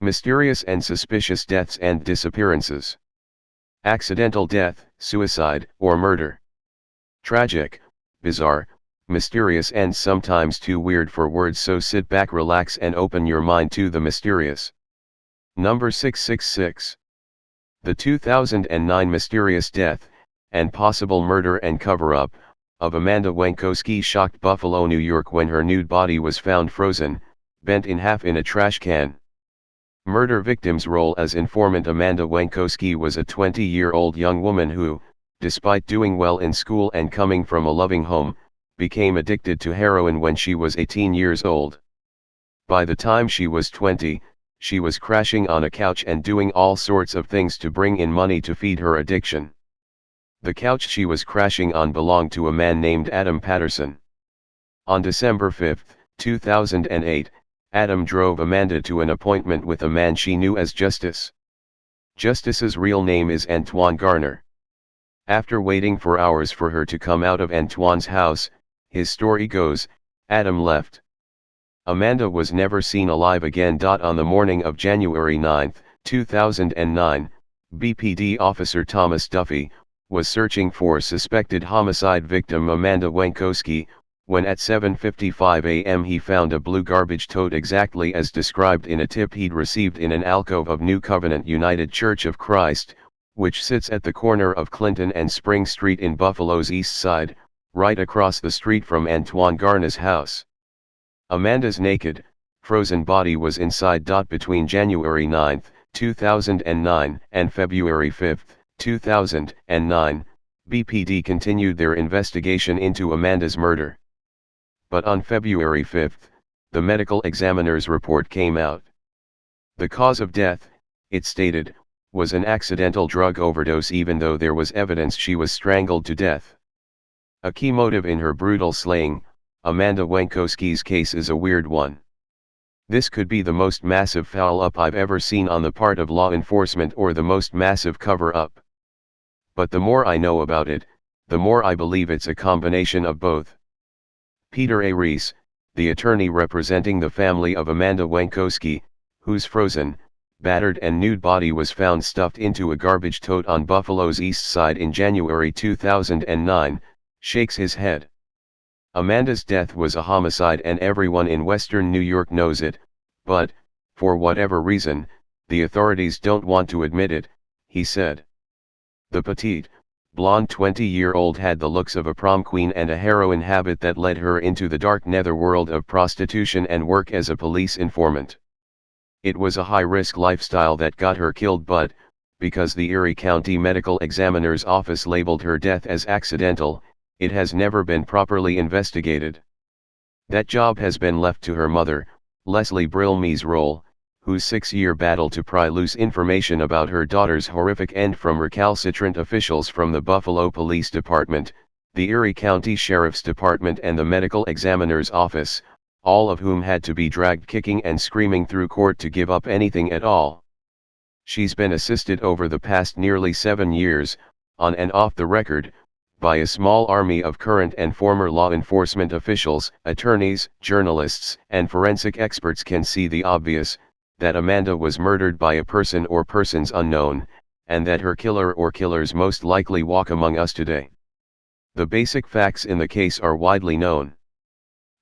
Mysterious and suspicious deaths and disappearances. Accidental death, suicide, or murder. Tragic, bizarre, mysterious and sometimes too weird for words so sit back relax and open your mind to the mysterious. Number 666. The 2009 mysterious death, and possible murder and cover-up, of Amanda Wienckowski shocked Buffalo, New York when her nude body was found frozen, bent in half in a trash can. Murder victim's role as informant Amanda Wienckowski was a 20-year-old young woman who, despite doing well in school and coming from a loving home, became addicted to heroin when she was 18 years old. By the time she was 20, she was crashing on a couch and doing all sorts of things to bring in money to feed her addiction. The couch she was crashing on belonged to a man named Adam Patterson. On December 5, 2008, Adam drove Amanda to an appointment with a man she knew as Justice. Justice's real name is Antoine Garner. After waiting for hours for her to come out of Antoine's house, his story goes, Adam left. Amanda was never seen alive again. On the morning of January 9, 2009, BPD officer Thomas Duffy, was searching for suspected homicide victim Amanda Wienckowski, when at 7.55 am he found a blue garbage tote exactly as described in a tip he'd received in an alcove of New Covenant United Church of Christ, which sits at the corner of Clinton and Spring Street in Buffalo's east side, right across the street from Antoine Garner's house. Amanda's naked, frozen body was inside. Dot between January 9, 2009 and February 5, 2009, BPD continued their investigation into Amanda's murder but on February 5, the medical examiner's report came out. The cause of death, it stated, was an accidental drug overdose even though there was evidence she was strangled to death. A key motive in her brutal slaying, Amanda Wienckowski's case is a weird one. This could be the most massive foul-up I've ever seen on the part of law enforcement or the most massive cover-up. But the more I know about it, the more I believe it's a combination of both. Peter A. Reese, the attorney representing the family of Amanda Wienckowski, whose frozen, battered and nude body was found stuffed into a garbage tote on Buffalo's east side in January 2009, shakes his head. Amanda's death was a homicide and everyone in western New York knows it, but, for whatever reason, the authorities don't want to admit it, he said. The petite, blonde 20-year-old had the looks of a prom queen and a heroin habit that led her into the dark netherworld of prostitution and work as a police informant. It was a high-risk lifestyle that got her killed but, because the Erie County Medical Examiner's Office labeled her death as accidental, it has never been properly investigated. That job has been left to her mother, Leslie Brill Measroll, whose six-year battle to pry loose information about her daughter's horrific end from recalcitrant officials from the Buffalo Police Department, the Erie County Sheriff's Department and the Medical Examiner's Office, all of whom had to be dragged kicking and screaming through court to give up anything at all. She's been assisted over the past nearly seven years, on and off the record, by a small army of current and former law enforcement officials, attorneys, journalists, and forensic experts can see the obvious, that Amanda was murdered by a person or persons unknown, and that her killer or killers most likely walk among us today. The basic facts in the case are widely known.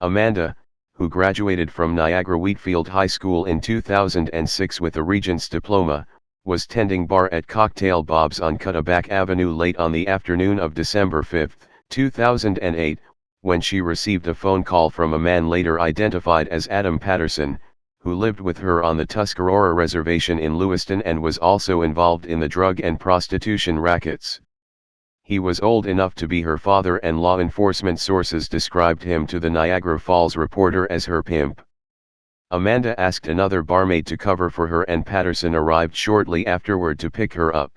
Amanda, who graduated from Niagara Wheatfield High School in 2006 with a Regent's diploma, was tending bar at Cocktail Bob's on Cudaback Avenue late on the afternoon of December 5, 2008, when she received a phone call from a man later identified as Adam Patterson, who lived with her on the Tuscarora Reservation in Lewiston and was also involved in the drug and prostitution rackets. He was old enough to be her father and law enforcement sources described him to the Niagara Falls Reporter as her pimp. Amanda asked another barmaid to cover for her and Patterson arrived shortly afterward to pick her up.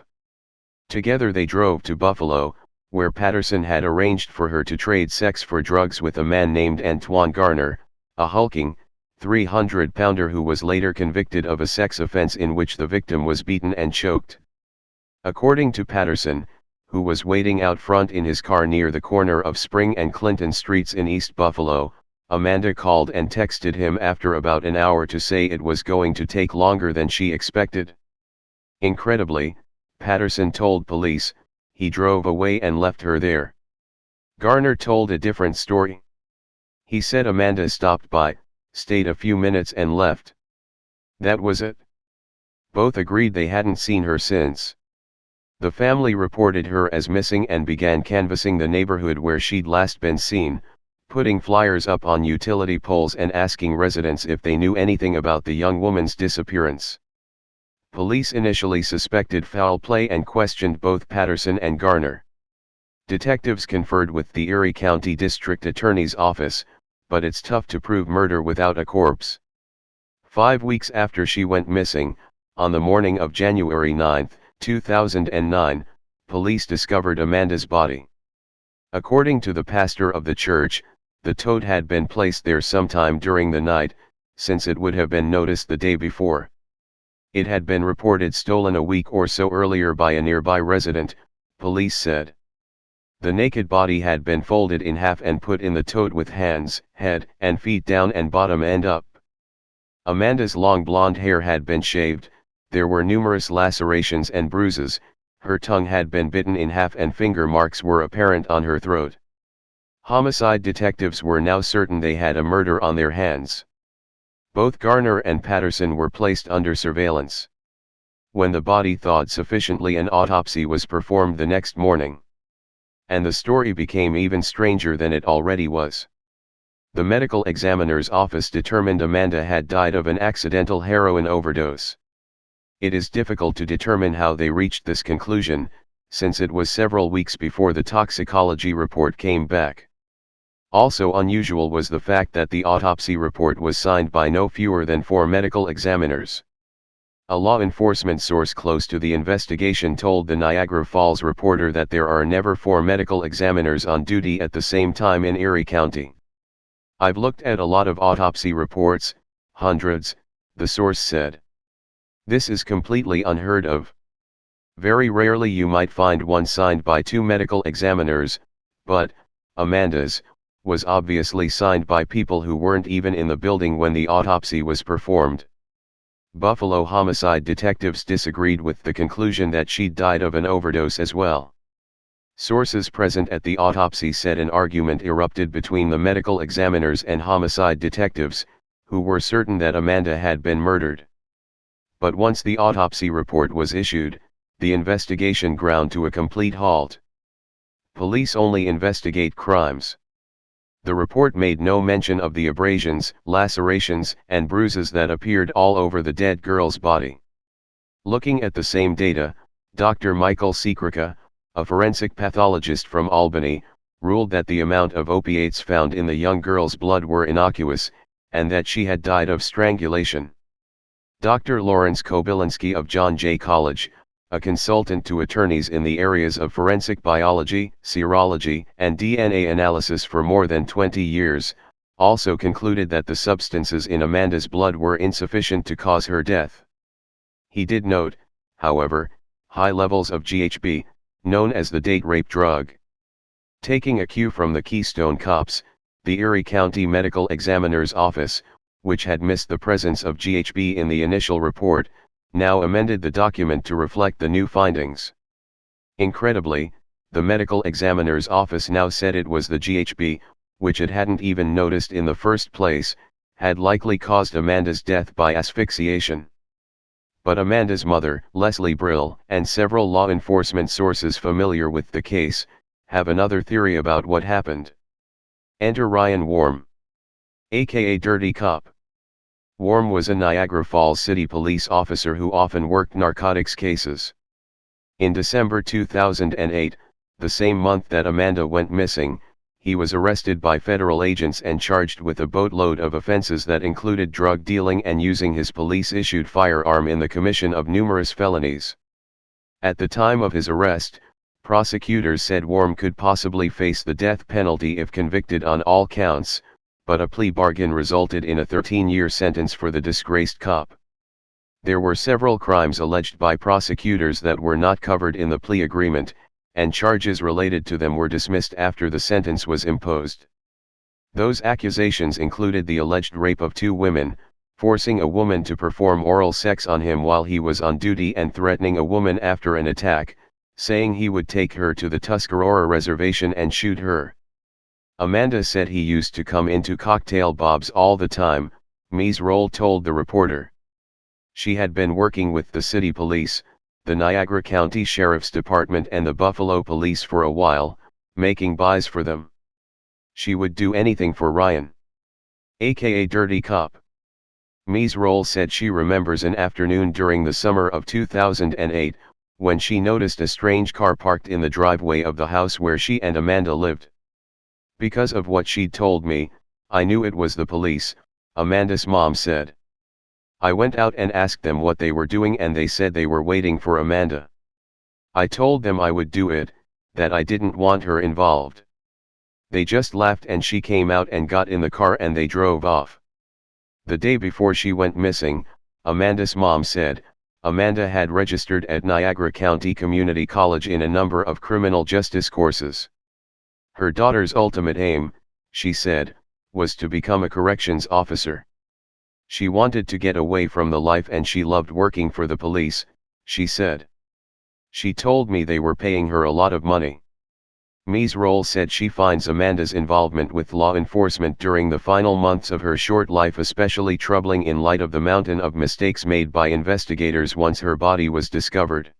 Together they drove to Buffalo, where Patterson had arranged for her to trade sex for drugs with a man named Antoine Garner, a hulking, 300-pounder who was later convicted of a sex offense in which the victim was beaten and choked. According to Patterson, who was waiting out front in his car near the corner of Spring and Clinton Streets in East Buffalo, Amanda called and texted him after about an hour to say it was going to take longer than she expected. Incredibly, Patterson told police, he drove away and left her there. Garner told a different story. He said Amanda stopped by, stayed a few minutes and left. That was it. Both agreed they hadn't seen her since. The family reported her as missing and began canvassing the neighborhood where she'd last been seen, putting flyers up on utility poles and asking residents if they knew anything about the young woman's disappearance. Police initially suspected foul play and questioned both Patterson and Garner. Detectives conferred with the Erie County District Attorney's Office, but it's tough to prove murder without a corpse. Five weeks after she went missing, on the morning of January 9, 2009, police discovered Amanda's body. According to the pastor of the church, the toad had been placed there sometime during the night, since it would have been noticed the day before. It had been reported stolen a week or so earlier by a nearby resident, police said. The naked body had been folded in half and put in the tote with hands, head, and feet down and bottom end up. Amanda's long blonde hair had been shaved, there were numerous lacerations and bruises, her tongue had been bitten in half and finger marks were apparent on her throat. Homicide detectives were now certain they had a murder on their hands. Both Garner and Patterson were placed under surveillance. When the body thawed sufficiently an autopsy was performed the next morning and the story became even stranger than it already was. The medical examiner's office determined Amanda had died of an accidental heroin overdose. It is difficult to determine how they reached this conclusion, since it was several weeks before the toxicology report came back. Also unusual was the fact that the autopsy report was signed by no fewer than four medical examiners. A law enforcement source close to the investigation told the Niagara Falls reporter that there are never four medical examiners on duty at the same time in Erie County. I've looked at a lot of autopsy reports, hundreds, the source said. This is completely unheard of. Very rarely you might find one signed by two medical examiners, but, Amanda's, was obviously signed by people who weren't even in the building when the autopsy was performed. Buffalo homicide detectives disagreed with the conclusion that she died of an overdose as well. Sources present at the autopsy said an argument erupted between the medical examiners and homicide detectives, who were certain that Amanda had been murdered. But once the autopsy report was issued, the investigation ground to a complete halt. Police only investigate crimes. The report made no mention of the abrasions, lacerations, and bruises that appeared all over the dead girl's body. Looking at the same data, Dr. Michael Sikirica, a forensic pathologist from Albany, ruled that the amount of opiates found in the young girl's blood were innocuous, and that she had died of strangulation. Dr. Lawrence Kobilinsky of John Jay College, a consultant to attorneys in the areas of forensic biology, serology, and DNA analysis for more than 20 years, also concluded that the substances in Amanda's blood were insufficient to cause her death. He did note, however, high levels of GHB, known as the date rape drug. Taking a cue from the Keystone Cops, the Erie County Medical Examiner's Office, which had missed the presence of GHB in the initial report, now amended the document to reflect the new findings. Incredibly, the medical examiner's office now said it was the GHB, which it hadn't even noticed in the first place, had likely caused Amanda's death by asphyxiation. But Amanda's mother, Leslie Brill, and several law enforcement sources familiar with the case, have another theory about what happened. Enter Ryan Warm. AKA Dirty Cop. Warm was a Niagara Falls City police officer who often worked narcotics cases. In December 2008, the same month that Amanda went missing, he was arrested by federal agents and charged with a boatload of offenses that included drug dealing and using his police-issued firearm in the commission of numerous felonies. At the time of his arrest, prosecutors said Warm could possibly face the death penalty if convicted on all counts, but a plea bargain resulted in a 13-year sentence for the disgraced cop. There were several crimes alleged by prosecutors that were not covered in the plea agreement, and charges related to them were dismissed after the sentence was imposed. Those accusations included the alleged rape of two women, forcing a woman to perform oral sex on him while he was on duty and threatening a woman after an attack, saying he would take her to the Tuscarora reservation and shoot her. Amanda said he used to come into Cocktail Bob's all the time, Mies Roll told the reporter. She had been working with the city police, the Niagara County Sheriff's Department and the Buffalo Police for a while, making buys for them. She would do anything for Ryan. AKA Dirty Cop. Mies Roll said she remembers an afternoon during the summer of 2008, when she noticed a strange car parked in the driveway of the house where she and Amanda lived. Because of what she'd told me, I knew it was the police, Amanda's mom said. I went out and asked them what they were doing and they said they were waiting for Amanda. I told them I would do it, that I didn't want her involved. They just laughed and she came out and got in the car and they drove off. The day before she went missing, Amanda's mom said, Amanda had registered at Niagara County Community College in a number of criminal justice courses. Her daughter's ultimate aim, she said, was to become a corrections officer. She wanted to get away from the life and she loved working for the police, she said. She told me they were paying her a lot of money. Mies Roll said she finds Amanda's involvement with law enforcement during the final months of her short life especially troubling in light of the mountain of mistakes made by investigators once her body was discovered.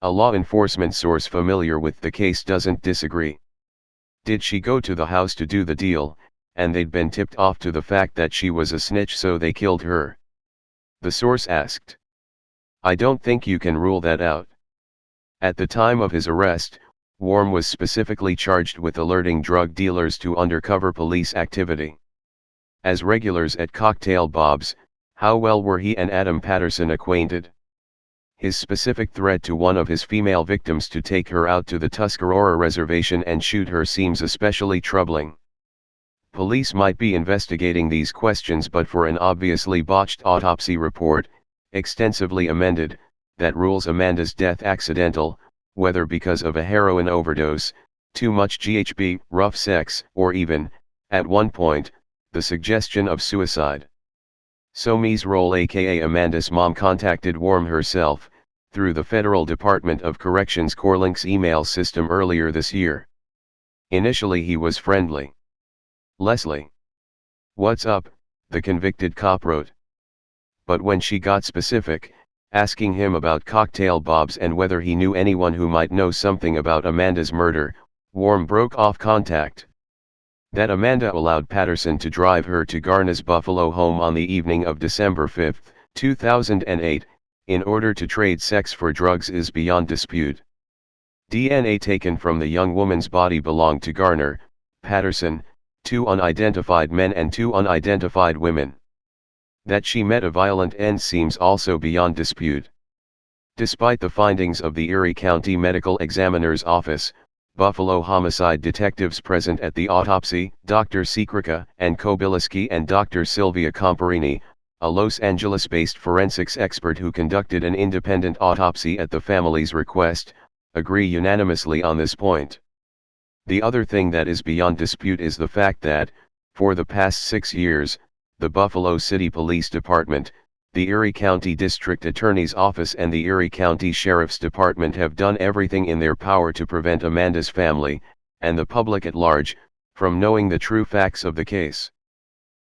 A law enforcement source familiar with the case doesn't disagree. Did she go to the house to do the deal, and they'd been tipped off to the fact that she was a snitch so they killed her? The source asked. I don't think you can rule that out. At the time of his arrest, Warm was specifically charged with alerting drug dealers to undercover police activity. As regulars at Cocktail Bob's, how well were he and Adam Patterson acquainted? His specific threat to one of his female victims to take her out to the Tuscarora reservation and shoot her seems especially troubling. Police might be investigating these questions but for an obviously botched autopsy report, extensively amended, that rules Amanda's death accidental, whether because of a heroin overdose, too much GHB, rough sex, or even, at one point, the suggestion of suicide. So Mies Roll aka Amanda's mom contacted Warm herself, through the Federal Department of Corrections CorrLinks email system earlier this year. Initially he was friendly. Leslie. What's up, the convicted cop wrote. But when she got specific, asking him about cocktail bobs and whether he knew anyone who might know something about Amanda's murder, Warm broke off contact. That Amanda allowed Patterson to drive her to Garner's Buffalo home on the evening of December 5, 2008, in order to trade sex for drugs is beyond dispute. DNA taken from the young woman's body belonged to Garner, Patterson, two unidentified men and two unidentified women. That she met a violent end seems also beyond dispute. Despite the findings of the Erie County Medical Examiner's Office, Buffalo homicide detectives present at the autopsy, Dr. Sikirica and Kobilinsky and Dr. Sylvia Comparini, a Los Angeles-based forensics expert who conducted an independent autopsy at the family's request, agree unanimously on this point. The other thing that is beyond dispute is the fact that, for the past six years, the Buffalo City Police Department, the Erie County District Attorney's Office and the Erie County Sheriff's Department have done everything in their power to prevent Amanda's family, and the public at large, from knowing the true facts of the case.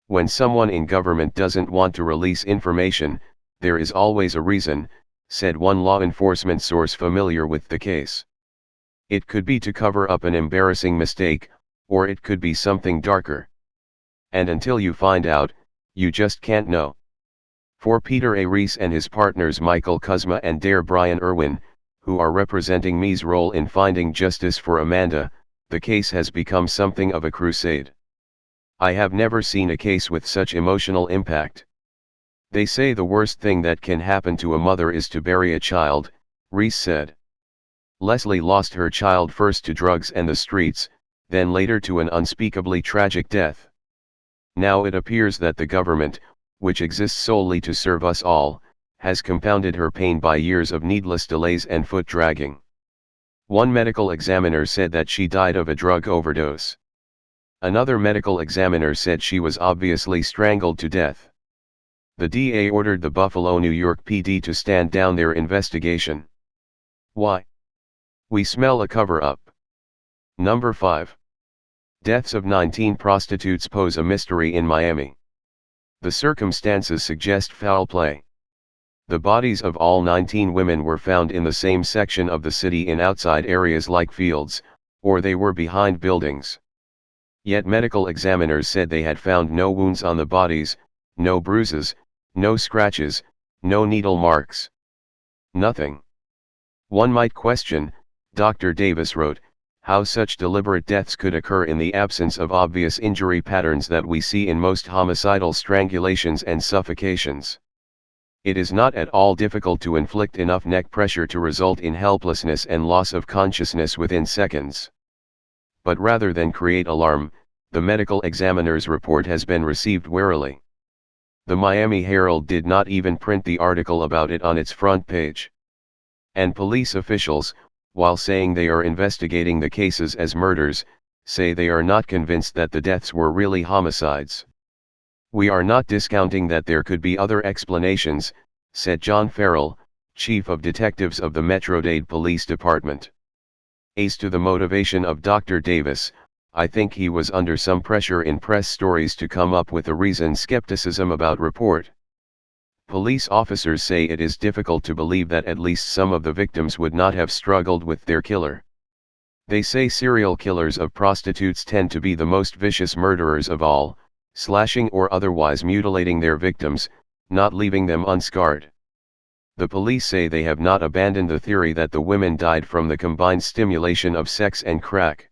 When someone in government doesn't want to release information, there is always a reason, said one law enforcement source familiar with the case. It could be to cover up an embarrassing mistake, or it could be something darker. And until you find out, you just can't know. For Peter A. Reese and his partners Michael Kuzma and Dare Brian Irwin, who are representing Mies role in finding justice for Amanda, the case has become something of a crusade. I have never seen a case with such emotional impact. They say the worst thing that can happen to a mother is to bury a child, Reese said. Leslie lost her child first to drugs and the streets, then later to an unspeakably tragic death. Now it appears that the government, which exists solely to serve us all, has compounded her pain by years of needless delays and foot dragging. One medical examiner said that she died of a drug overdose. Another medical examiner said she was obviously strangled to death. The DA ordered the Buffalo, New York PD to stand down their investigation. Why? We smell a cover-up. Number 5. Deaths of 19 prostitutes pose a mystery in Miami. The circumstances suggest foul play. The bodies of all 19 women were found in the same section of the city in outside areas like fields, or they were behind buildings. Yet medical examiners said they had found no wounds on the bodies, no bruises, no scratches, no needle marks. Nothing. One might question, Dr. Davis wrote, how such deliberate deaths could occur in the absence of obvious injury patterns that we see in most homicidal strangulations and suffocations. It is not at all difficult to inflict enough neck pressure to result in helplessness and loss of consciousness within seconds but rather than create alarm, the medical examiner's report has been received warily. The Miami Herald did not even print the article about it on its front page. And police officials, while saying they are investigating the cases as murders, say they are not convinced that the deaths were really homicides. We are not discounting that there could be other explanations, said John Farrell, chief of detectives of the Metro-Dade Police Department. As to the motivation of Dr. Davis, I think he was under some pressure in press stories to come up with a reason skepticism about report. Police officers say it is difficult to believe that at least some of the victims would not have struggled with their killer. They say serial killers of prostitutes tend to be the most vicious murderers of all, slashing or otherwise mutilating their victims, not leaving them unscarred. The police say they have not abandoned the theory that the women died from the combined stimulation of sex and crack.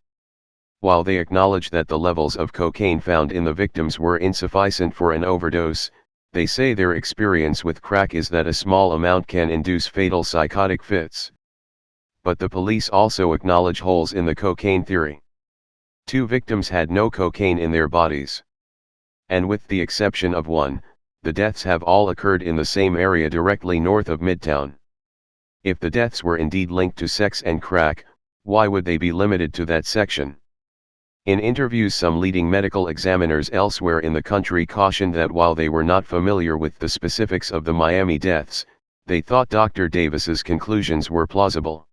While they acknowledge that the levels of cocaine found in the victims were insufficient for an overdose, they say their experience with crack is that a small amount can induce fatal psychotic fits. But the police also acknowledge holes in the cocaine theory. Two victims had no cocaine in their bodies. And with the exception of one, the deaths have all occurred in the same area directly north of Midtown. If the deaths were indeed linked to sex and crack, why would they be limited to that section? In interviews some leading medical examiners elsewhere in the country cautioned that while they were not familiar with the specifics of the Miami deaths, they thought Dr. Davis's conclusions were plausible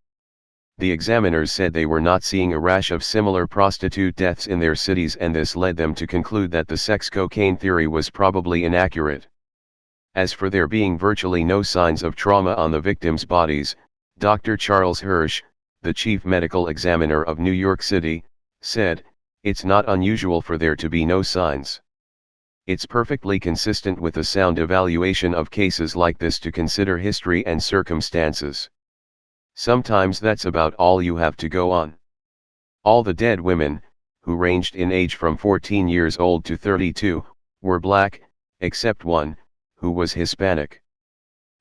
the examiners said they were not seeing a rash of similar prostitute deaths in their cities and this led them to conclude that the sex cocaine theory was probably inaccurate. As for there being virtually no signs of trauma on the victims' bodies, Dr. Charles Hirsch, the chief medical examiner of New York City, said, it's not unusual for there to be no signs. It's perfectly consistent with a sound evaluation of cases like this to consider history and circumstances. Sometimes that's about all you have to go on. All the dead women, who ranged in age from 14 years old to 32, were black, except one, who was Hispanic.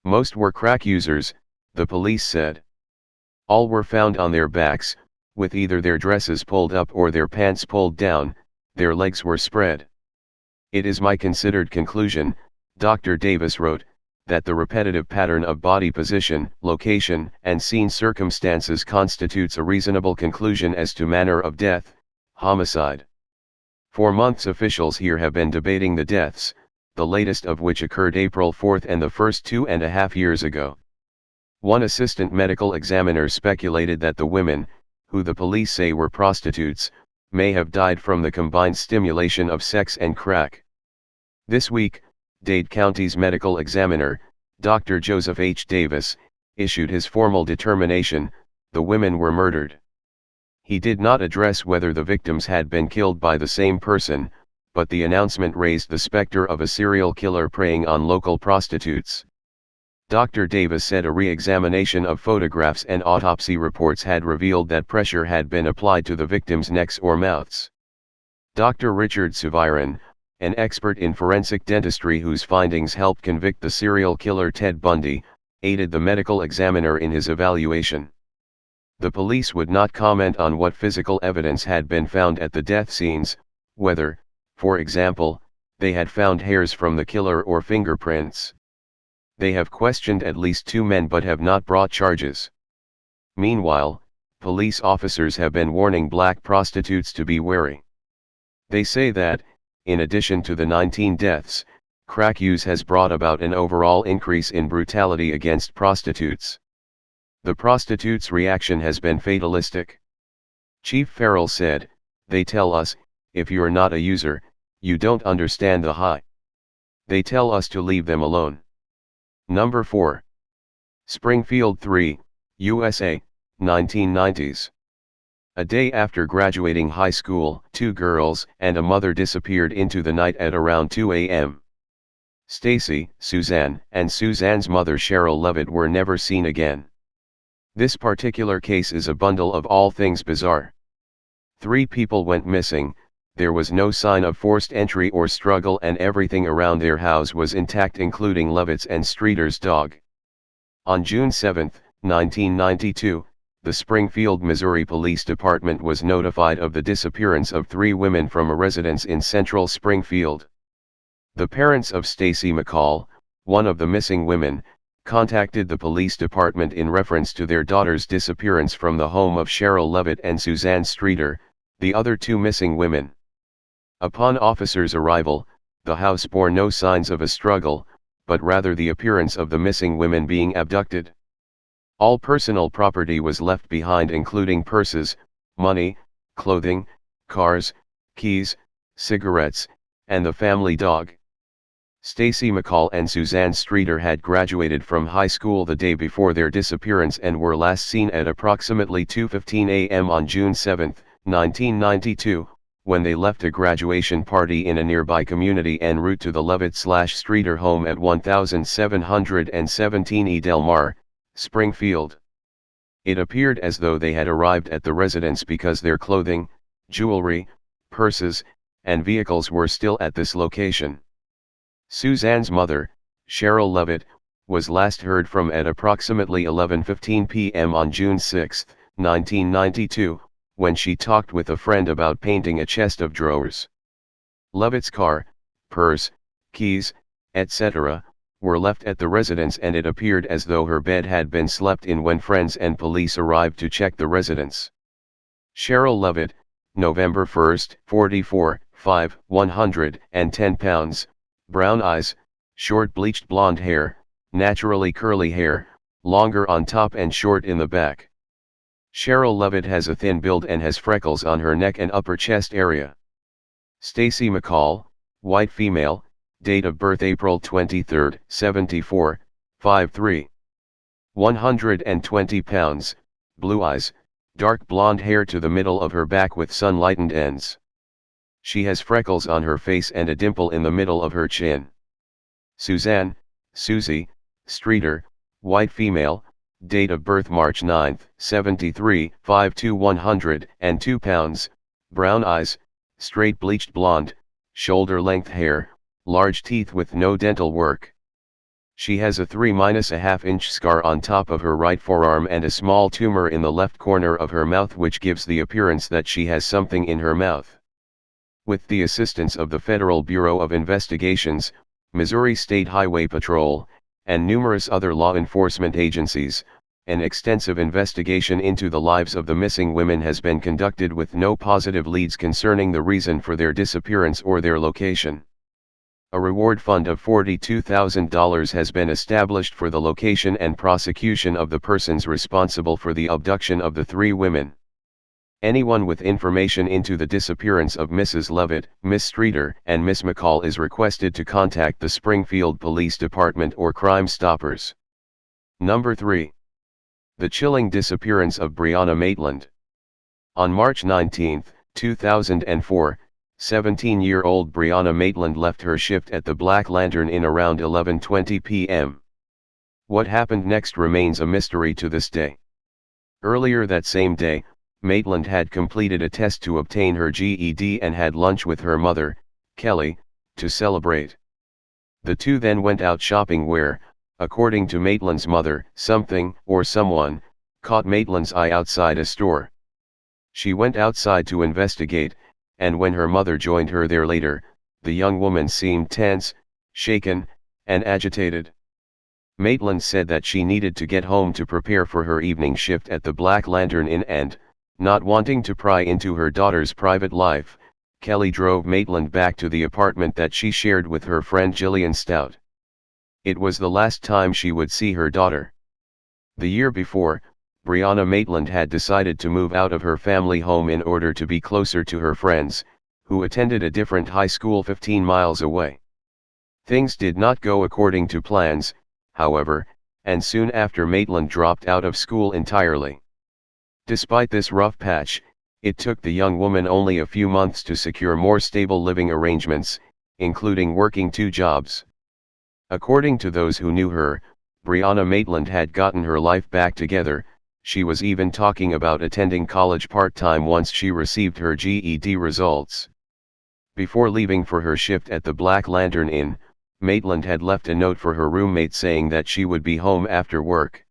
Most were crack users, the police said. All were found on their backs, with either their dresses pulled up or their pants pulled down, their legs were spread. It is my considered conclusion, Dr. Davis wrote, that the repetitive pattern of body position, location, and scene circumstances constitutes a reasonable conclusion as to manner of death, homicide. For months officials here have been debating the deaths, the latest of which occurred April 4th and the first two and a half years ago. One assistant medical examiner speculated that the women, who the police say were prostitutes, may have died from the combined stimulation of sex and crack. This week, Dade County's medical examiner, Dr. Joseph H. Davis, issued his formal determination, the women were murdered. He did not address whether the victims had been killed by the same person, but the announcement raised the specter of a serial killer preying on local prostitutes. Dr. Davis said a re-examination of photographs and autopsy reports had revealed that pressure had been applied to the victims' necks or mouths. Dr. Richard Souviron, an expert in forensic dentistry whose findings helped convict the serial killer Ted Bundy, aided the medical examiner in his evaluation. The police would not comment on what physical evidence had been found at the death scenes, whether, for example, they had found hairs from the killer or fingerprints. They have questioned at least two men but have not brought charges. Meanwhile, police officers have been warning black prostitutes to be wary. They say that, in addition to the 19 deaths, crack use has brought about an overall increase in brutality against prostitutes. The prostitutes' reaction has been fatalistic. Chief Farrell said, They tell us, if you're not a user, you don't understand the high. They tell us to leave them alone. Number 4. Springfield 3, USA, 1990s. A day after graduating high school, two girls and a mother disappeared into the night at around 2 a.m. Stacy, Suzanne, and Suzanne's mother Sherrill Levitt were never seen again. This particular case is a bundle of all things bizarre. Three people went missing, there was no sign of forced entry or struggle and everything around their house was intact including Levitt's and Streeter's dog. On June 7, 1992, the Springfield, Missouri Police Department was notified of the disappearance of three women from a residence in central Springfield. The parents of Stacy McCall, one of the missing women, contacted the police department in reference to their daughter's disappearance from the home of Sherrill Levitt and Suzanne Streeter, the other two missing women. Upon officers' arrival, the house bore no signs of a struggle, but rather the appearance of the missing women being abducted. All personal property was left behind including purses, money, clothing, cars, keys, cigarettes, and the family dog. Stacy McCall and Suzanne Streeter had graduated from high school the day before their disappearance and were last seen at approximately 2.15 a.m. on June 7, 1992, when they left a graduation party in a nearby community en route to the Levitt-Streeter home at 1717 E. Del Mar, Springfield. It appeared as though they had arrived at the residence because their clothing, jewelry, purses, and vehicles were still at this location. Suzanne's mother, Sherrill Levitt, was last heard from at approximately 11.15 p.m. on June 6, 1992, when she talked with a friend about painting a chest of drawers. Levitt's car, purse, keys, etc., were left at the residence and it appeared as though her bed had been slept in when friends and police arrived to check the residence. Sherrill Levitt, November 1, 44, 5, 110 pounds, brown eyes, short bleached blonde hair, naturally curly hair, longer on top and short in the back. Sherrill Levitt has a thin build and has freckles on her neck and upper chest area. Stacy McCall, white female, date of birth April 23, 74, 5'3". 120 pounds, blue eyes, dark blonde hair to the middle of her back with sun-lightened ends. She has freckles on her face and a dimple in the middle of her chin. Suzanne, Susie, Streeter, white female, date of birth March 9, 73, 5 to 102 pounds, brown eyes, straight bleached blonde, shoulder-length hair, large teeth with no dental work. She has a 3-1/2 inch scar on top of her right forearm and a small tumor in the left corner of her mouth which gives the appearance that she has something in her mouth. With the assistance of the Federal Bureau of Investigations, Missouri State Highway Patrol, and numerous other law enforcement agencies, an extensive investigation into the lives of the missing women has been conducted with no positive leads concerning the reason for their disappearance or their location. A reward fund of $42,000 has been established for the location and prosecution of the persons responsible for the abduction of the three women. Anyone with information into the disappearance of Mrs. Levitt, Miss Streeter, and Miss McCall is requested to contact the Springfield Police Department or Crime Stoppers. Number 3. The chilling disappearance of Brianna Maitland. On March 19, 2004, 17-year-old Brianna Maitland left her shift at the Black Lantern Inn around 11.20 p.m. What happened next remains a mystery to this day. Earlier that same day, Maitland had completed a test to obtain her GED and had lunch with her mother, Kelly, to celebrate. The two then went out shopping where, according to Maitland's mother, something, or someone, caught Maitland's eye outside a store. She went outside to investigate, and when her mother joined her there later, the young woman seemed tense, shaken, and agitated. Maitland said that she needed to get home to prepare for her evening shift at the Black Lantern Inn and, not wanting to pry into her daughter's private life, Kelly drove Maitland back to the apartment that she shared with her friend Jillian Stout. It was the last time she would see her daughter. The year before, Brianna Maitland had decided to move out of her family home in order to be closer to her friends, who attended a different high school 15 miles away. Things did not go according to plans, however, and soon after Maitland dropped out of school entirely. Despite this rough patch, it took the young woman only a few months to secure more stable living arrangements, including working two jobs. According to those who knew her, Brianna Maitland had gotten her life back together, she was even talking about attending college part-time once she received her GED results. Before leaving for her shift at the Black Lantern Inn, Maitland had left a note for her roommate saying that she would be home after work.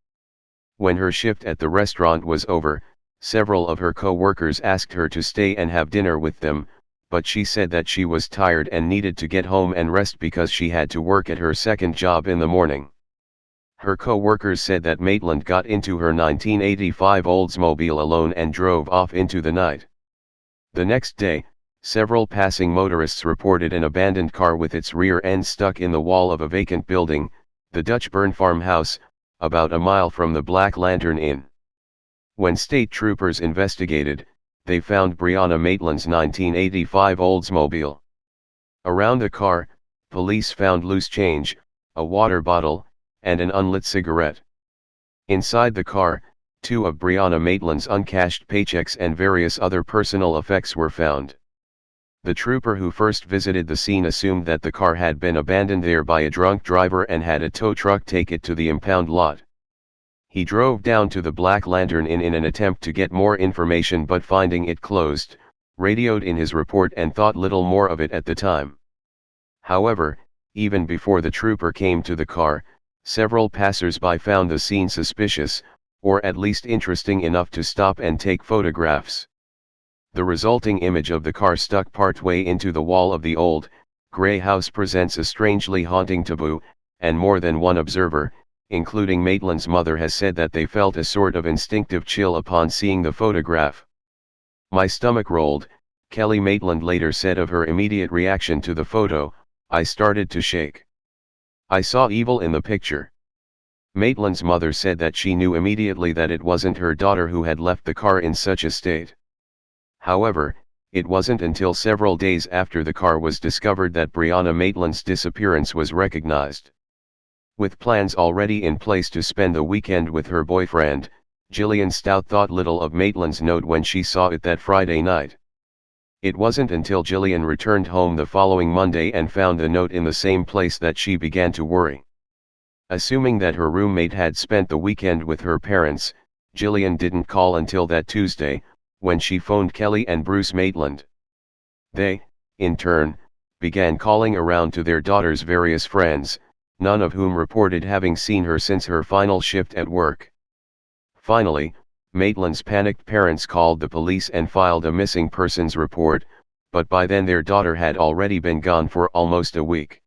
When her shift at the restaurant was over, Several of her co-workers asked her to stay and have dinner with them, but she said that she was tired and needed to get home and rest because she had to work at her second job in the morning. Her co-workers said that Maitland got into her 1985 Oldsmobile alone and drove off into the night. The next day, several passing motorists reported an abandoned car with its rear end stuck in the wall of a vacant building, the Dutchburn farmhouse, about a mile from the Black Lantern Inn. When state troopers investigated, they found Brianna Maitland's 1985 Oldsmobile. Around the car, police found loose change, a water bottle, and an unlit cigarette. Inside the car, two of Brianna Maitland's uncashed paychecks and various other personal effects were found. The trooper who first visited the scene assumed that the car had been abandoned there by a drunk driver and had a tow truck take it to the impound lot. He drove down to the Black Lantern Inn in an attempt to get more information but finding it closed, radioed in his report and thought little more of it at the time. However, even before the trooper came to the car, several passers-by found the scene suspicious, or at least interesting enough to stop and take photographs. The resulting image of the car stuck partway into the wall of the old, grey house presents a strangely haunting taboo, and more than one observer, including Maitland's mother has said that they felt a sort of instinctive chill upon seeing the photograph. My stomach rolled, Kelly Maitland later said of her immediate reaction to the photo, I started to shake. I saw evil in the picture. Maitland's mother said that she knew immediately that it wasn't her daughter who had left the car in such a state. However, it wasn't until several days after the car was discovered that Brianna Maitland's disappearance was recognized. With plans already in place to spend the weekend with her boyfriend, Jillian Stout thought little of Maitland's note when she saw it that Friday night. It wasn't until Jillian returned home the following Monday and found the note in the same place that she began to worry. Assuming that her roommate had spent the weekend with her parents, Jillian didn't call until that Tuesday, when she phoned Kelly and Bruce Maitland. They, in turn, began calling around to their daughter's various friends, none of whom reported having seen her since her final shift at work. Finally, Maitland's panicked parents called the police and filed a missing persons report, but by then their daughter had already been gone for almost a week.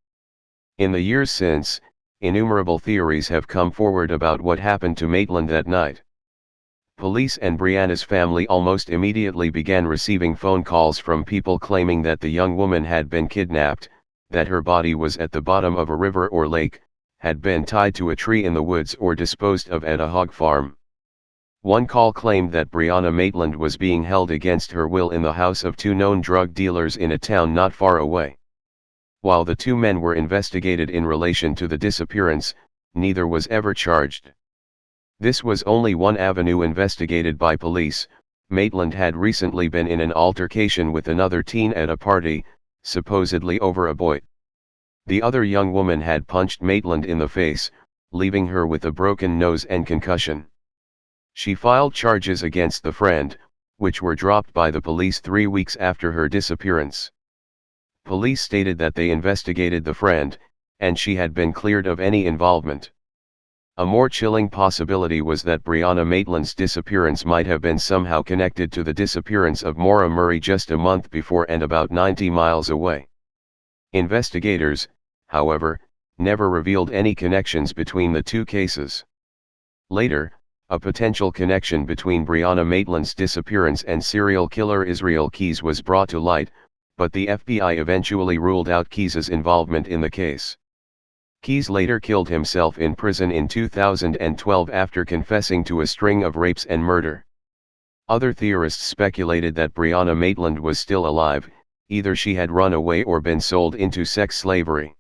In the years since, innumerable theories have come forward about what happened to Maitland that night. Police and Brianna's family almost immediately began receiving phone calls from people claiming that the young woman had been kidnapped, that her body was at the bottom of a river or lake, had been tied to a tree in the woods or disposed of at a hog farm. One call claimed that Brianna Maitland was being held against her will in the house of two known drug dealers in a town not far away. While the two men were investigated in relation to the disappearance, neither was ever charged. This was only one avenue investigated by police, Maitland had recently been in an altercation with another teen at a party, supposedly over a boy. The other young woman had punched Maitland in the face, leaving her with a broken nose and concussion. She filed charges against the friend, which were dropped by the police three weeks after her disappearance. Police stated that they investigated the friend, and she had been cleared of any involvement. A more chilling possibility was that Brianna Maitland's disappearance might have been somehow connected to the disappearance of Maura Murray just a month before and about 90 miles away. Investigators, however, never revealed any connections between the two cases. Later, a potential connection between Brianna Maitland's disappearance and serial killer Israel Keyes was brought to light, but the FBI eventually ruled out Keyes's involvement in the case. Keyes later killed himself in prison in 2012 after confessing to a string of rapes and murder. Other theorists speculated that Brianna Maitland was still alive, either she had run away or been sold into sex slavery.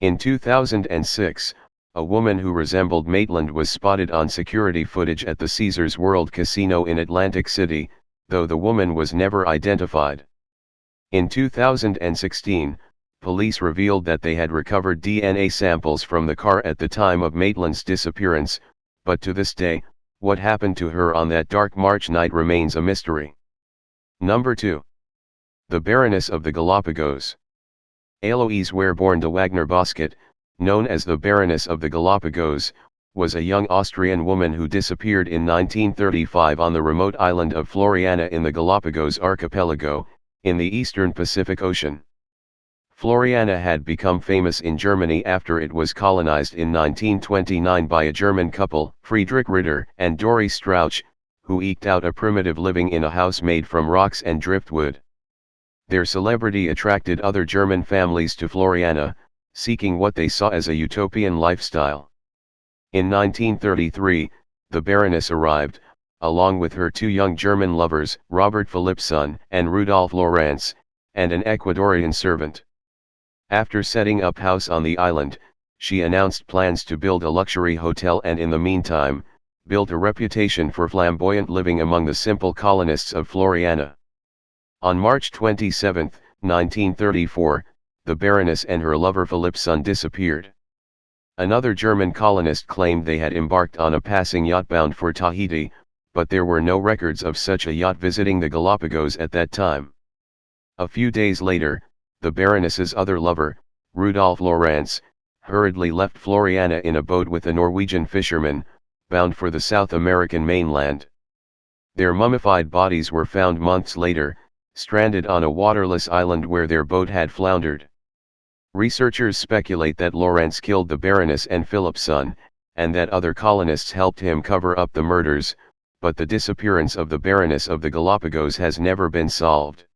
In 2006, a woman who resembled Maitland was spotted on security footage at the Caesars World Casino in Atlantic City, though the woman was never identified. In 2016, police revealed that they had recovered DNA samples from the car at the time of Maitland's disappearance, but to this day, what happened to her on that dark March night remains a mystery. Number 2. The Baroness of the Galapagos. Eloise Wehrborn de Wagner Bosquet, known as the Baroness of the Galapagos, was a young Austrian woman who disappeared in 1935 on the remote island of Floriana in the Galapagos archipelago, in the eastern Pacific Ocean. Floriana had become famous in Germany after it was colonized in 1929 by a German couple, Friedrich Ritter and Dori Strauch, who eked out a primitive living in a house made from rocks and driftwood. Their celebrity attracted other German families to Floriana, seeking what they saw as a utopian lifestyle. In 1933, the Baroness arrived, along with her two young German lovers, Robert Philippson and Rudolf Lorenz, and an Ecuadorian servant. After setting up house on the island, she announced plans to build a luxury hotel and in the meantime, built a reputation for flamboyant living among the simple colonists of Floriana. On March 27, 1934, the Baroness and her lover Philippson disappeared. Another German colonist claimed they had embarked on a passing yacht bound for Tahiti, but there were no records of such a yacht visiting the Galapagos at that time. A few days later, the Baroness's other lover, Rudolf Lorenz, hurriedly left Floriana in a boat with a Norwegian fisherman, bound for the South American mainland. Their mummified bodies were found months later, stranded on a waterless island where their boat had floundered. Researchers speculate that Lorenz killed the Baroness and Philippson, and that other colonists helped him cover up the murders, but the disappearance of the Baroness of the Galapagos has never been solved.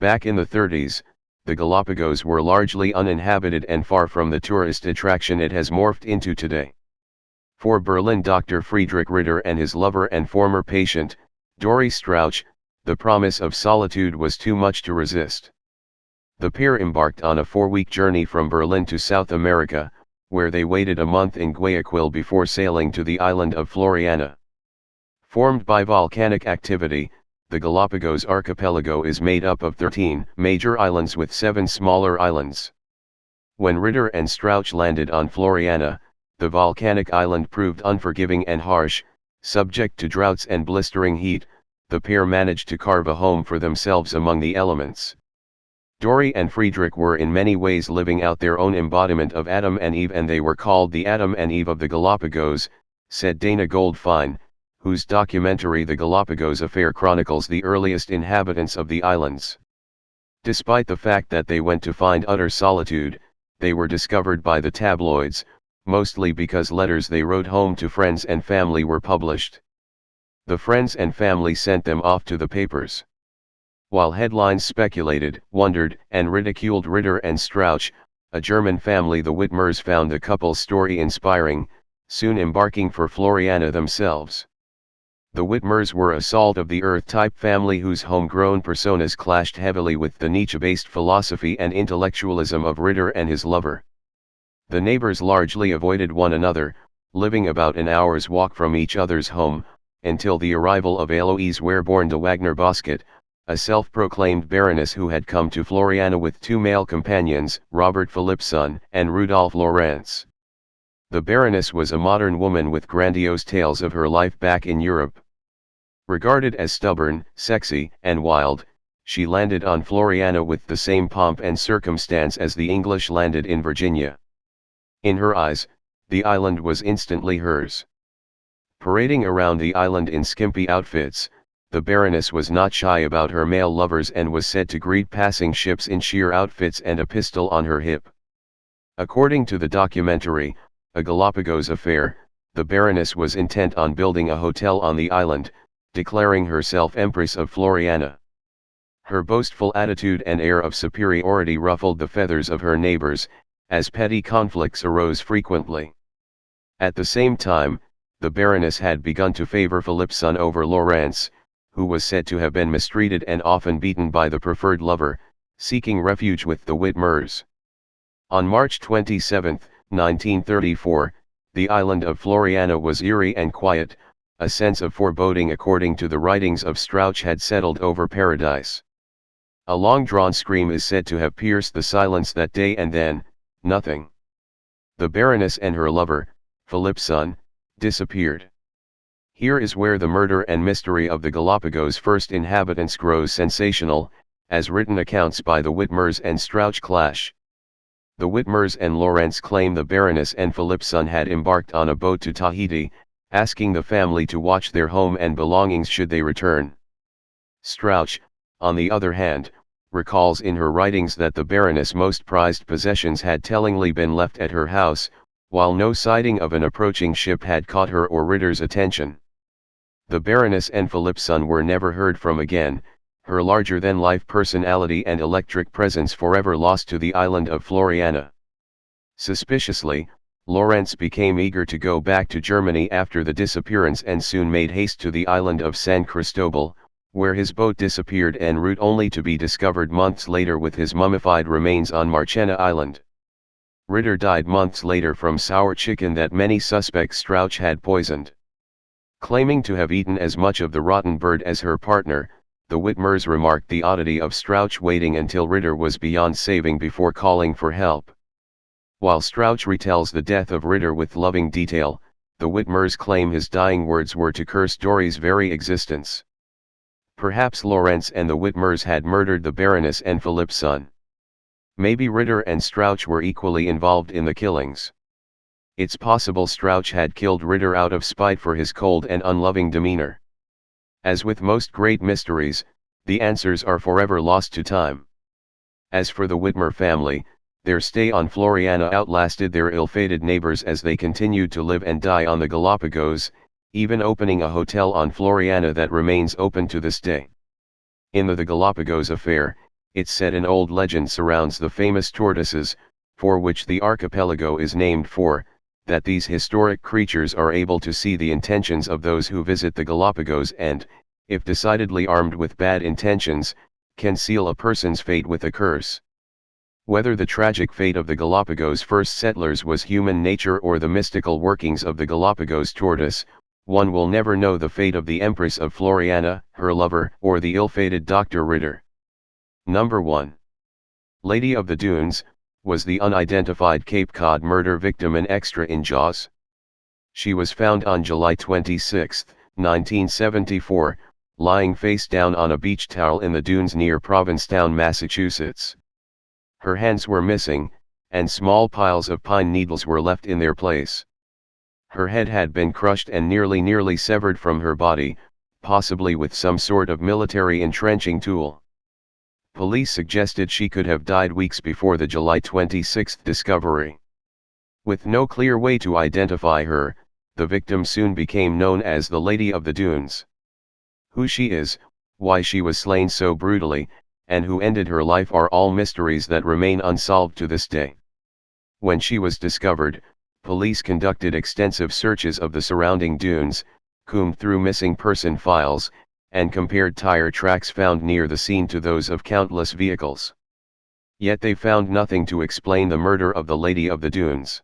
Back in the 30s, the Galapagos were largely uninhabited and far from the tourist attraction it has morphed into today. For Berlin Dr. Friedrich Ritter and his lover and former patient, Dori Strauch, the promise of solitude was too much to resist. The pair embarked on a four-week journey from Berlin to South America, where they waited a month in Guayaquil before sailing to the island of Floriana. Formed by volcanic activity, the Galapagos archipelago is made up of 13 major islands with seven smaller islands. When Ritter and Strauch landed on Floriana, the volcanic island proved unforgiving and harsh, subject to droughts and blistering heat, the pair managed to carve a home for themselves among the elements. Dori and Friedrich were in many ways living out their own embodiment of Adam and Eve and they were called the Adam and Eve of the Galapagos, said Dayna Goldfine, whose documentary The Galapagos Affair chronicles the earliest inhabitants of the islands. Despite the fact that they went to find utter solitude, they were discovered by the tabloids, mostly because letters they wrote home to friends and family were published. The friends and family sent them off to the papers. While headlines speculated, wondered, and ridiculed Ritter and Strauch, a German family the Wittmers found the couple's story inspiring, soon embarking for Floriana themselves. The Wittmers were a salt of the earth type family whose homegrown personas clashed heavily with the Nietzsche-based philosophy and intellectualism of Ritter and his lover. The neighbors largely avoided one another, living about an hour's walk from each other's home, until the arrival of Eloise Wehrborn de Wagner Bosquet, a self-proclaimed baroness who had come to Floriana with two male companions, Robert Philippson and Rudolf Lorenz. The baroness was a modern woman with grandiose tales of her life back in Europe. Regarded as stubborn, sexy, and wild, she landed on Floriana with the same pomp and circumstance as the English landed in Virginia. In her eyes, the island was instantly hers. Parading around the island in skimpy outfits, the Baroness was not shy about her male lovers and was said to greet passing ships in sheer outfits and a pistol on her hip. According to the documentary, A Galapagos Affair, the Baroness was intent on building a hotel on the island, declaring herself Empress of Floriana. Her boastful attitude and air of superiority ruffled the feathers of her neighbors, as petty conflicts arose frequently. At the same time, the Baroness had begun to favor Philippson over Lorenz, who was said to have been mistreated and often beaten by the preferred lover, seeking refuge with the Wittmers. On March 27, 1934, the island of Floriana was eerie and quiet, a sense of foreboding according to the writings of Strauch had settled over paradise. A long-drawn scream is said to have pierced the silence that day and then, nothing. The Baroness and her lover, Philippson, disappeared. Here is where the murder and mystery of the Galapagos first inhabitants grows sensational, as written accounts by the Wittmers and Strauch clash. The Wittmers and Lorenz claim the Baroness and Philippson had embarked on a boat to Tahiti, asking the family to watch their home and belongings should they return. Strauch, on the other hand, recalls in her writings that the Baroness' most prized possessions had tellingly been left at her house, while no sighting of an approaching ship had caught her or Ritter's attention. The Baroness and Philippson were never heard from again, her larger-than-life personality and electric presence forever lost to the island of Floriana. Suspiciously, Lorenz became eager to go back to Germany after the disappearance and soon made haste to the island of San Cristobal, where his boat disappeared en route only to be discovered months later with his mummified remains on Marchena Island. Ritter died months later from sour chicken that many suspects Strauch had poisoned. Claiming to have eaten as much of the rotten bird as her partner, the Wittmers remarked the oddity of Strauch waiting until Ritter was beyond saving before calling for help. While Strauch retells the death of Ritter with loving detail, the Wittmers claim his dying words were to curse Dory's very existence. Perhaps Lorenz and the Whitmers had murdered the Baroness and Philippson. Maybe Ritter and Strauch were equally involved in the killings. It's possible Strauch had killed Ritter out of spite for his cold and unloving demeanor. As with most great mysteries, the answers are forever lost to time. As for the Wittmer family, their stay on Floriana outlasted their ill-fated neighbors as they continued to live and die on the Galapagos, even opening a hotel on Floriana that remains open to this day. In the, the Galapagos affair, it's said an old legend surrounds the famous tortoises, for which the archipelago is named for, that these historic creatures are able to see the intentions of those who visit the Galapagos and, if decidedly armed with bad intentions, can seal a person's fate with a curse. Whether the tragic fate of the Galapagos first settlers was human nature or the mystical workings of the Galapagos tortoise, one will never know the fate of the Empress of Floriana, her lover, or the ill-fated Dr. Ritter. Number 1. Lady of the Dunes, was the unidentified Cape Cod murder victim an extra in Jaws? She was found on July 26, 1974, lying face down on a beach towel in the dunes near Provincetown, Massachusetts. Her hands were missing, and small piles of pine needles were left in their place. Her head had been crushed and nearly nearly severed from her body, possibly with some sort of military entrenching tool. Police suggested she could have died weeks before the July 26 discovery. With no clear way to identify her, the victim soon became known as the Lady of the Dunes. Who she is, why she was slain so brutally, and who ended her life are all mysteries that remain unsolved to this day. When she was discovered, police conducted extensive searches of the surrounding dunes, combed through missing person files, and compared tire tracks found near the scene to those of countless vehicles. Yet they found nothing to explain the murder of the Lady of the Dunes.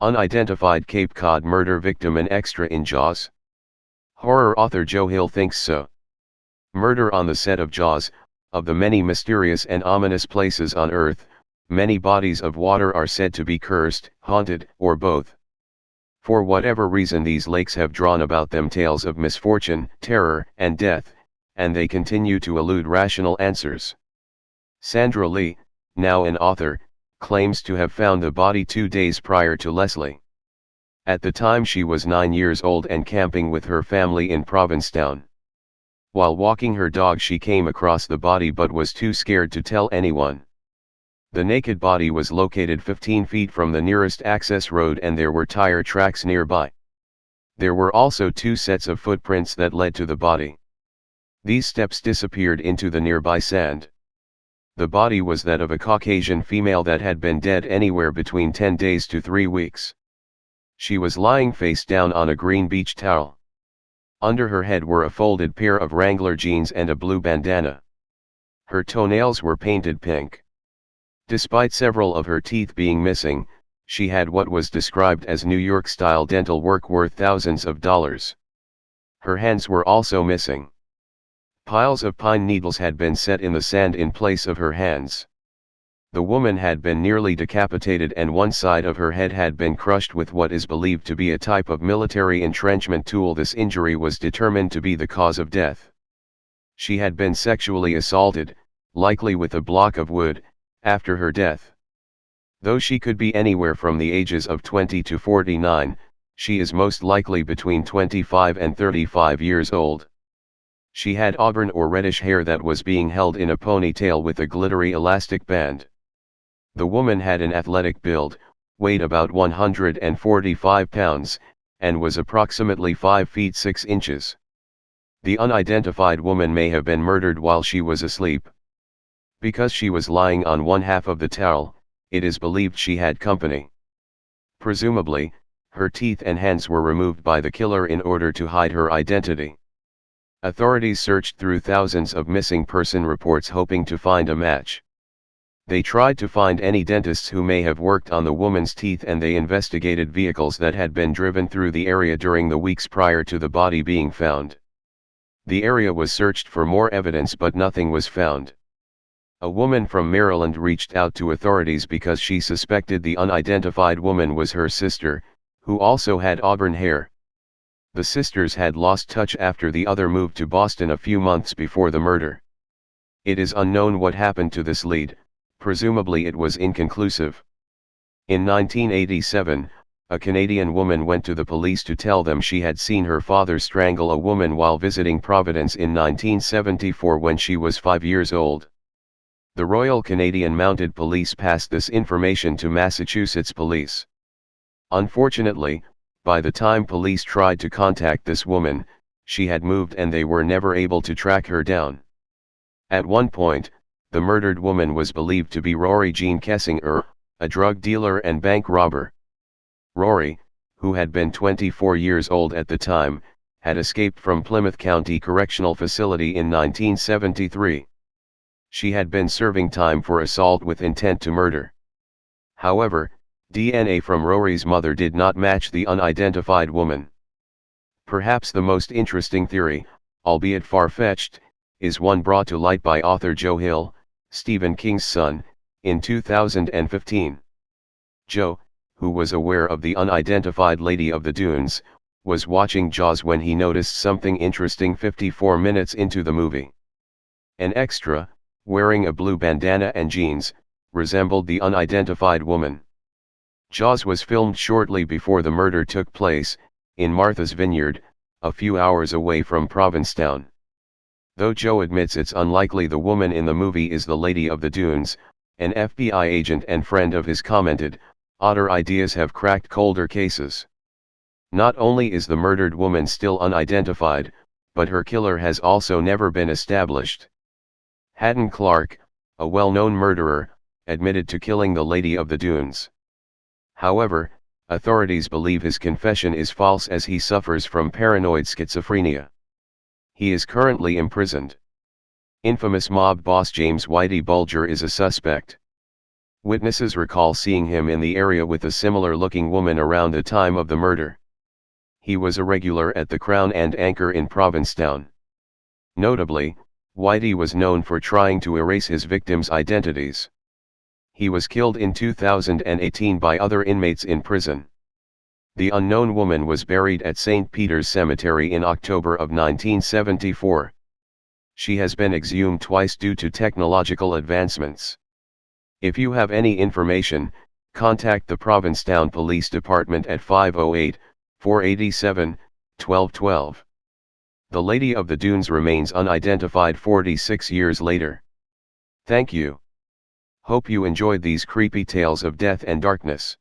Unidentified Cape Cod murder victim and extra in Jaws? Horror author Joe Hill thinks so. Murder on the set of Jaws, of the many mysterious and ominous places on Earth, many bodies of water are said to be cursed, haunted, or both. For whatever reason these lakes have drawn about them tales of misfortune, terror, and death, and they continue to elude rational answers. Sandra Lee, now an author, claims to have found the body two days prior to Leslie. At the time she was nine years old and camping with her family in Provincetown. While walking her dog she came across the body but was too scared to tell anyone. The naked body was located 15 feet from the nearest access road and there were tire tracks nearby. There were also two sets of footprints that led to the body. These steps disappeared into the nearby sand. The body was that of a Caucasian female that had been dead anywhere between 10 days to 3 weeks. She was lying face down on a green beach towel. Under her head were a folded pair of Wrangler jeans and a blue bandana. Her toenails were painted pink. Despite several of her teeth being missing, she had what was described as New York-style dental work worth thousands of dollars. Her hands were also missing. Piles of pine needles had been set in the sand in place of her hands. The woman had been nearly decapitated and one side of her head had been crushed with what is believed to be a type of military entrenchment tool. This injury was determined to be the cause of death. She had been sexually assaulted, likely with a block of wood, after her death. Though she could be anywhere from the ages of 20 to 49, she is most likely between 25 and 35 years old. She had auburn or reddish hair that was being held in a ponytail with a glittery elastic band. The woman had an athletic build, weighed about 145 pounds, and was approximately 5 feet 6 inches. The unidentified woman may have been murdered while she was asleep. Because she was lying on one half of the towel, it is believed she had company. Presumably, her teeth and hands were removed by the killer in order to hide her identity. Authorities searched through thousands of missing person reports hoping to find a match. They tried to find any dentists who may have worked on the woman's teeth and they investigated vehicles that had been driven through the area during the weeks prior to the body being found. The area was searched for more evidence but nothing was found. A woman from Maryland reached out to authorities because she suspected the unidentified woman was her sister, who also had auburn hair. The sisters had lost touch after the other moved to Boston a few months before the murder. It is unknown what happened to this lead, presumably it was inconclusive. In 1987, a Canadian woman went to the police to tell them she had seen her father strangle a woman while visiting Providence in 1974 when she was five years old. The Royal Canadian Mounted Police passed this information to Massachusetts police. Unfortunately, by the time police tried to contact this woman, she had moved and they were never able to track her down. At one point, the murdered woman was believed to be Rory Jean Kessinger, a drug dealer and bank robber. Rory, who had been 24 years old at the time, had escaped from Plymouth County Correctional Facility in 1973. She had been serving time for assault with intent to murder. However, DNA from Rory's mother did not match the unidentified woman. Perhaps the most interesting theory, albeit far-fetched, is one brought to light by author Joe Hill, Stephen King's son, in 2015. Joe, who was aware of the unidentified Lady of the Dunes, was watching Jaws when he noticed something interesting 54 minutes into the movie. An extra, wearing a blue bandana and jeans, resembled the unidentified woman. Jaws was filmed shortly before the murder took place, in Martha's Vineyard, a few hours away from Provincetown. Though Joe admits it's unlikely the woman in the movie is the Lady of the Dunes, an FBI agent and friend of his commented, odder ideas have cracked colder cases. Not only is the murdered woman still unidentified, but her killer has also never been established. Hadden Clark, a well-known murderer, admitted to killing the Lady of the Dunes. However, authorities believe his confession is false as he suffers from paranoid schizophrenia. He is currently imprisoned. Infamous mob boss James Whitey Bulger is a suspect. Witnesses recall seeing him in the area with a similar-looking woman around the time of the murder. He was a regular at the Crown and Anchor in Provincetown. Notably, Whitey was known for trying to erase his victims' identities he was killed in 2018 by other inmates in prison. The unknown woman was buried at St. Peter's Cemetery in October of 1974. She has been exhumed twice due to technological advancements. If you have any information, contact the Provincetown Police Department at 508 487 1212. The Lady of the Dunes remains unidentified 46 years later. Thank you. Hope you enjoyed these creepy tales of death and darkness.